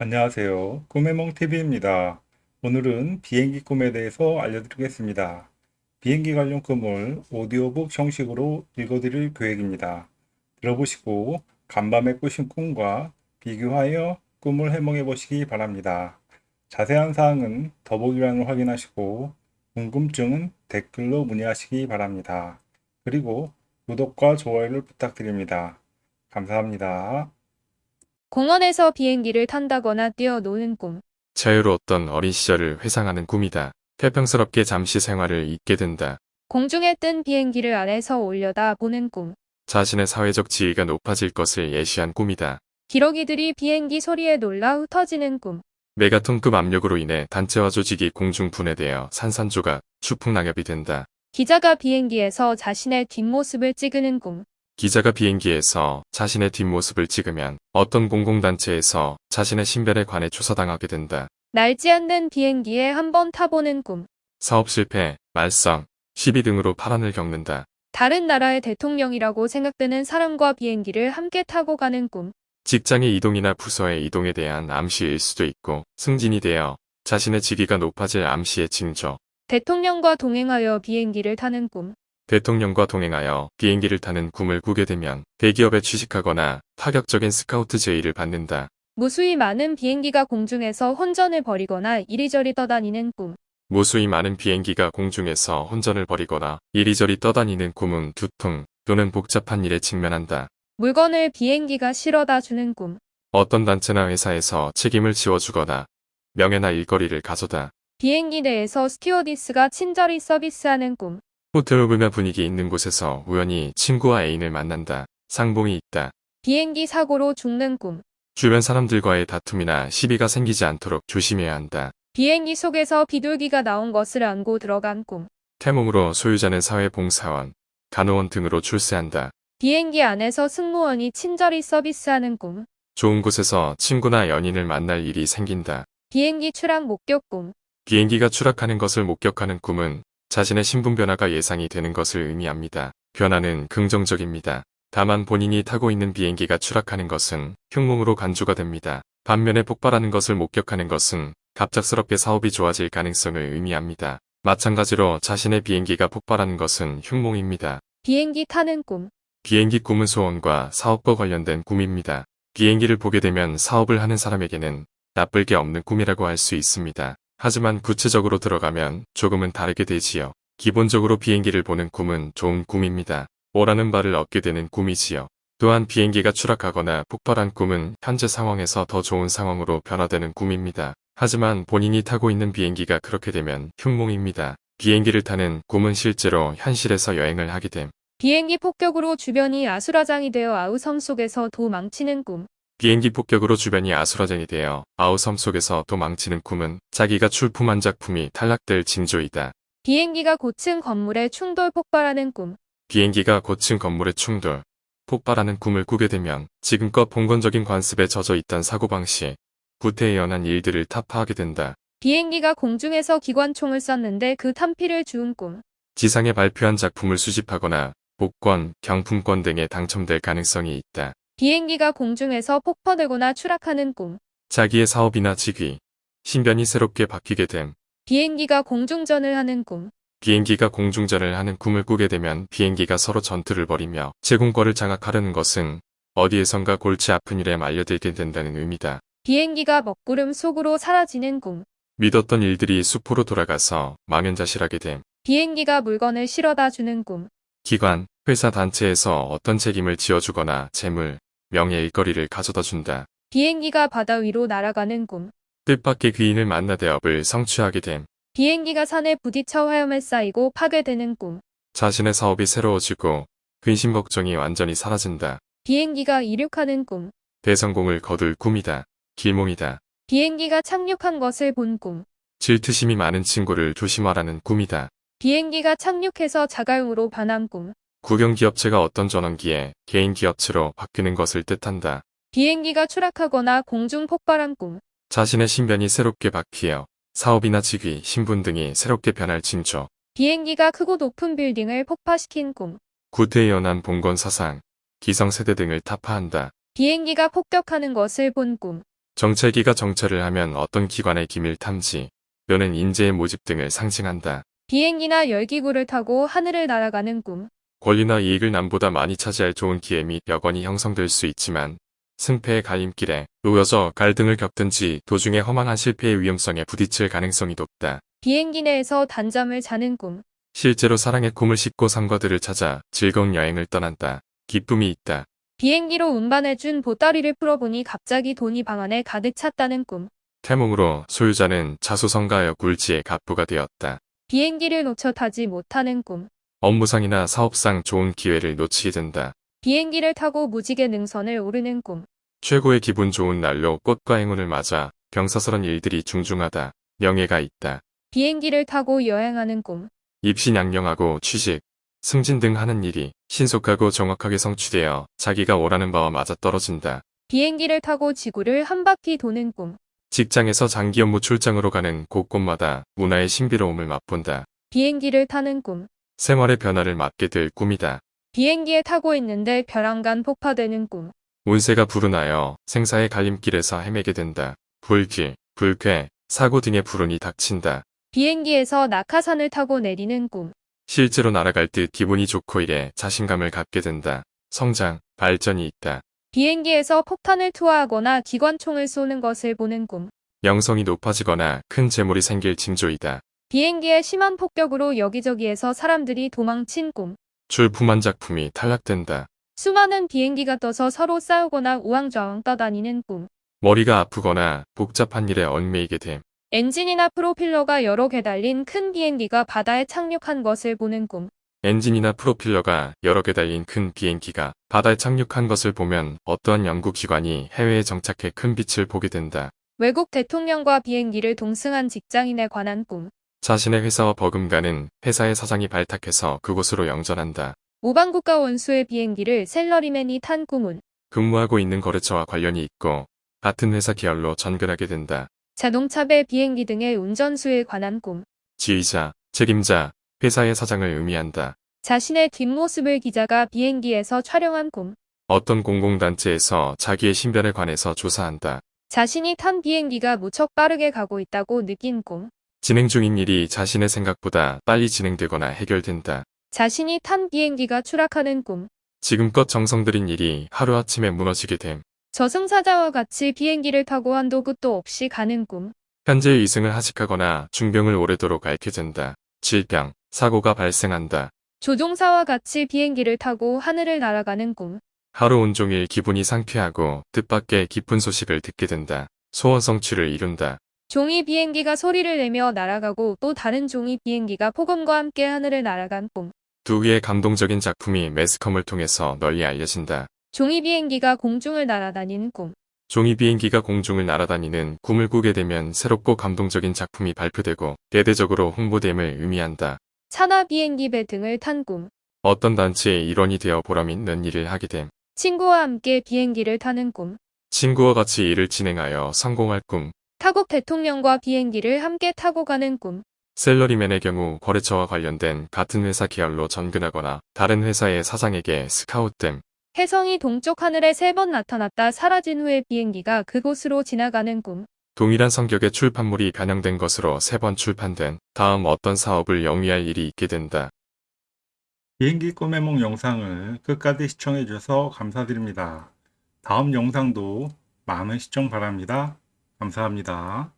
안녕하세요. 꿈의몽TV입니다. 오늘은 비행기 꿈에 대해서 알려드리겠습니다. 비행기 관련 꿈을 오디오북 형식으로 읽어드릴 계획입니다. 들어보시고 간밤에 꾸신 꿈과 비교하여 꿈을 해몽해 보시기 바랍니다. 자세한 사항은 더보기란을 확인하시고 궁금증은 댓글로 문의하시기 바랍니다. 그리고 구독과 좋아요를 부탁드립니다. 감사합니다. 공원에서 비행기를 탄다거나 뛰어노는 꿈. 자유로웠던 어린 시절을 회상하는 꿈이다. 태평스럽게 잠시 생활을 잊게 된다. 공중에 뜬 비행기를 안에서 올려다 보는 꿈. 자신의 사회적 지위가 높아질 것을 예시한 꿈이다. 기러기들이 비행기 소리에 놀라 흩어지는 꿈. 메가톤급 압력으로 인해 단체와 조직이 공중 분해되어 산산조각, 추풍낙엽이 된다. 기자가 비행기에서 자신의 뒷모습을 찍으는 꿈. 기자가 비행기에서 자신의 뒷모습을 찍으면 어떤 공공단체에서 자신의 신변에 관해 조사당하게 된다. 날지 않는 비행기에 한번 타보는 꿈. 사업 실패, 말썽, 시비 등으로 파란을 겪는다. 다른 나라의 대통령이라고 생각되는 사람과 비행기를 함께 타고 가는 꿈. 직장의 이동이나 부서의 이동에 대한 암시일 수도 있고 승진이 되어 자신의 직위가 높아질 암시의 징조. 대통령과 동행하여 비행기를 타는 꿈. 대통령과 동행하여 비행기를 타는 꿈을 꾸게 되면 대기업에 취직하거나 파격적인 스카우트 제의를 받는다. 무수히 많은 비행기가 공중에서 혼전을 벌이거나 이리저리 떠다니는 꿈. 무수히 많은 비행기가 공중에서 혼전을 벌이거나 이리저리 떠다니는 꿈은 두통 또는 복잡한 일에 직면한다. 물건을 비행기가 실어다 주는 꿈. 어떤 단체나 회사에서 책임을 지워주거나 명예나 일거리를 가져다 비행기 내에서 스튜어디스가 친절히 서비스하는 꿈. 호텔 오브나 분위기 있는 곳에서 우연히 친구와 애인을 만난다. 상봉이 있다. 비행기 사고로 죽는 꿈. 주변 사람들과의 다툼이나 시비가 생기지 않도록 조심해야 한다. 비행기 속에서 비둘기가 나온 것을 안고 들어간 꿈. 태몽으로 소유자는 사회봉사원, 간호원 등으로 출세한다. 비행기 안에서 승무원이 친절히 서비스하는 꿈. 좋은 곳에서 친구나 연인을 만날 일이 생긴다. 비행기 추락 목격 꿈. 비행기가 추락하는 것을 목격하는 꿈은 자신의 신분 변화가 예상이 되는 것을 의미합니다. 변화는 긍정적입니다. 다만 본인이 타고 있는 비행기가 추락하는 것은 흉몽으로 간주가 됩니다. 반면에 폭발하는 것을 목격하는 것은 갑작스럽게 사업이 좋아질 가능성을 의미합니다. 마찬가지로 자신의 비행기가 폭발하는 것은 흉몽입니다. 비행기 타는 꿈. 비행기 꿈은 소원과 사업과 관련된 꿈입니다. 비행기를 보게 되면 사업을 하는 사람에게는 나쁠 게 없는 꿈이라고 할 수 있습니다. 하지만 구체적으로 들어가면 조금은 다르게 되지요. 기본적으로 비행기를 보는 꿈은 좋은 꿈입니다. 오라는 바를 얻게 되는 꿈이지요. 또한 비행기가 추락하거나 폭발한 꿈은 현재 상황에서 더 좋은 상황으로 변화되는 꿈입니다. 하지만 본인이 타고 있는 비행기가 그렇게 되면 흉몽입니다. 비행기를 타는 꿈은 실제로 현실에서 여행을 하게 됨. 비행기 폭격으로 주변이 아수라장이 되어 아우섬 속에서 도 망치는 꿈. 비행기 폭격으로 주변이 아수라장이 되어 아우섬 속에서 도망치는 꿈은 자기가 출품한 작품이 탈락될 징조이다. 비행기가 고층 건물에 충돌 폭발하는 꿈. 비행기가 고층 건물에 충돌, 폭발하는 꿈을 꾸게 되면 지금껏 봉건적인 관습에 젖어 있던 사고방식, 구태에 연한 일들을 타파하게 된다. 비행기가 공중에서 기관총을 쐈는데 그 탄피를 주운 꿈. 지상에 발표한 작품을 수집하거나 복권, 경품권 등에 당첨될 가능성이 있다. 비행기가 공중에서 폭파되거나 추락하는 꿈. 자기의 사업이나 직위, 신변이 새롭게 바뀌게 됨. 비행기가 공중전을 하는 꿈. 비행기가 공중전을 하는 꿈을 꾸게 되면 비행기가 서로 전투를 벌이며 제공권을 장악하려는 것은 어디에선가 골치 아픈 일에 말려들게 된다는 의미다. 비행기가 먹구름 속으로 사라지는 꿈. 믿었던 일들이 수포로 돌아가서 망연자실하게 됨. 비행기가 물건을 실어다 주는 꿈. 기관, 회사 단체에서 어떤 책임을 지어주거나 재물, 명예 일거리를 가져다 준다. 비행기가 바다 위로 날아가는 꿈. 뜻밖의 귀인을 만나 대업을 성취하게 됨. 비행기가 산에 부딪혀 화염에 쌓이고 파괴되는 꿈. 자신의 사업이 새로워지고 근심 걱정이 완전히 사라진다. 비행기가 이륙하는 꿈. 대성공을 거둘 꿈이다. 길몽이다. 비행기가 착륙한 것을 본 꿈. 질투심이 많은 친구를 조심하라는 꿈이다. 비행기가 착륙해서 자가용으로 변한 꿈. 국영기업체가 어떤 전원기에 개인 기업체로 바뀌는 것을 뜻한다. 비행기가 추락하거나 공중 폭발한 꿈. 자신의 신변이 새롭게 바뀌어 사업이나 직위, 신분 등이 새롭게 변할 징조. 비행기가 크고 높은 빌딩을 폭파시킨 꿈. 구태에 연한 봉건 사상, 기성세대 등을 타파한다. 비행기가 폭격하는 것을 본 꿈. 정찰기가 정찰을 하면 어떤 기관의 기밀 탐지 또는 인재의 모집 등을 상징한다. 비행기나 열기구를 타고 하늘을 날아가는 꿈. 권리나 이익을 남보다 많이 차지할 좋은 기회 및 여건이 형성될 수 있지만 승패의 갈림길에 놓여져 갈등을 겪든지 도중에 허망한 실패의 위험성에 부딪힐 가능성이 높다. 비행기 내에서 단잠을 자는 꿈. 실제로 사랑의 꿈을 싣고 상과들을 찾아 즐거운 여행을 떠난다. 기쁨이 있다. 비행기로 운반해준 보따리를 풀어보니 갑자기 돈이 방 안에 가득 찼다는 꿈. 태몽으로 소유자는 자수성가하여 굴지의 갑부가 되었다. 비행기를 놓쳐 타지 못하는 꿈. 업무상이나 사업상 좋은 기회를 놓치게 된다. 비행기를 타고 무지개 능선을 오르는 꿈. 최고의 기분 좋은 날로 꽃과 행운을 맞아 병사스런 일들이 중중하다. 명예가 있다. 비행기를 타고 여행하는 꿈. 입신양령하고 취직, 승진 등 하는 일이 신속하고 정확하게 성취되어 자기가 원하는 바와 맞아떨어진다. 비행기를 타고 지구를 한 바퀴 도는 꿈. 직장에서 장기 업무 출장으로 가는 곳곳마다 문화의 신비로움을 맛본다. 비행기를 타는 꿈. 생활의 변화를 맞게 될 꿈이다. 비행기에 타고 있는데 벼랑간 폭파되는 꿈. 운세가 불운하여 생사의 갈림길에서 헤매게 된다. 불길, 불쾌, 사고 등의 불운이 닥친다. 비행기에서 낙하산을 타고 내리는 꿈. 실제로 날아갈 듯 기분이 좋고 이래 자신감을 갖게 된다. 성장, 발전이 있다. 비행기에서 폭탄을 투하하거나 기관총을 쏘는 것을 보는 꿈. 영성이 높아지거나 큰 재물이 생길 징조이다. 비행기의 심한 폭격으로 여기저기에서 사람들이 도망친 꿈. 출품한 작품이 탈락된다. 수많은 비행기가 떠서 서로 싸우거나 우왕좌왕 떠다니는 꿈. 머리가 아프거나 복잡한 일에 얽매이게 됨. 엔진이나 프로펠러가 여러 개 달린 큰 비행기가 바다에 착륙한 것을 보는 꿈. 엔진이나 프로펠러가 여러 개 달린 큰 비행기가 바다에 착륙한 것을 보면 어떠한 연구기관이 해외에 정착해 큰 빛을 보게 된다. 외국 대통령과 비행기를 동승한 직장인에 관한 꿈. 자신의 회사와 버금가는 회사의 사장이 발탁해서 그곳으로 영전한다. 우방국가 원수의 비행기를 샐러리맨이 탄 꿈은 근무하고 있는 거래처와 관련이 있고 같은 회사 계열로 전근하게 된다. 자동차 배 비행기 등의 운전수에 관한 꿈. 지휘자, 책임자, 회사의 사장을 의미한다. 자신의 뒷모습을 기자가 비행기에서 촬영한 꿈. 어떤 공공단체에서 자기의 신변에 관해서 조사한다. 자신이 탄 비행기가 무척 빠르게 가고 있다고 느낀 꿈. 진행 중인 일이 자신의 생각보다 빨리 진행되거나 해결된다. 자신이 탄 비행기가 추락하는 꿈. 지금껏 정성 들인 일이 하루아침에 무너지게 됨. 저승사자와 같이 비행기를 타고 한도 끝도 없이 가는 꿈. 현재 이승을 하직하거나 중병을 오래도록 앓게 된다. 질병, 사고가 발생한다. 조종사와 같이 비행기를 타고 하늘을 날아가는 꿈. 하루 온종일 기분이 상쾌하고 뜻밖의 기쁜 소식을 듣게 된다. 소원 성취를 이룬다. 종이 비행기가 소리를 내며 날아가고 또 다른 종이 비행기가 폭음과 함께 하늘을 날아간 꿈. 두 개의 감동적인 작품이 매스컴을 통해서 널리 알려진다. 종이 비행기가 공중을 날아다니는 꿈. 종이 비행기가 공중을 날아다니는 꿈을 꾸게 되면 새롭고 감동적인 작품이 발표되고 대대적으로 홍보됨을 의미한다. 산화 비행기 배 등을 탄 꿈. 어떤 단체의 일원이 되어 보람 있는 일을 하게 됨. 친구와 함께 비행기를 타는 꿈. 친구와 같이 일을 진행하여 성공할 꿈. 타국 대통령과 비행기를 함께 타고 가는 꿈. 셀러리맨의 경우 거래처와 관련된 같은 회사 계열로 전근하거나 다른 회사의 사장에게 스카웃됨. 혜성이 동쪽 하늘에 세 번 나타났다 사라진 후에 비행기가 그곳으로 지나가는 꿈. 동일한 성격의 출판물이 변형된 것으로 세 번 출판된 다음 어떤 사업을 영위할 일이 있게 된다. 비행기 꿈의梦 영상을 끝까지 시청해 주셔서 감사드립니다. 다음 영상도 많은 시청 바랍니다. 감사합니다.